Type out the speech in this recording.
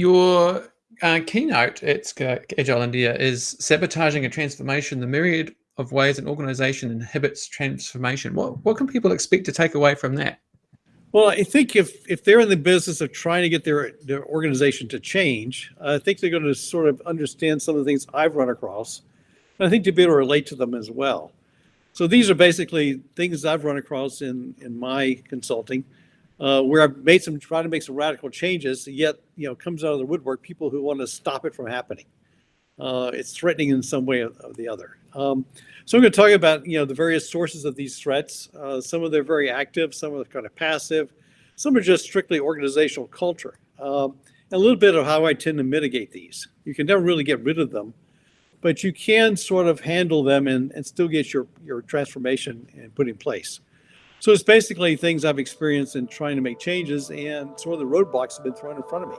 Your uh, keynote at Agile India is sabotaging a transformation, the myriad of ways an organization inhibits transformation. What, what can people expect to take away from that? Well, I think if if they're in the business of trying to get their their organization to change, I think they're going to sort of understand some of the things I've run across, and I think to be able to relate to them as well. So these are basically things I've run across in in my consulting, uh, where I've made some trying to make some radical changes. Yet you know comes out of the woodwork people who want to stop it from happening. Uh, it's threatening in some way or, the other. Um, so I'm going to talk about you know the various sources of these threats. Uh, some of them are very active, some are kind of passive, some are just strictly organizational culture. Um, a little bit of how I tend to mitigate these. You can never really get rid of them, but you can sort of handle them and, and still get your, your transformation and put in place. So it's basically things I've experienced in trying to make changes and sort of the roadblocks have been thrown in front of me.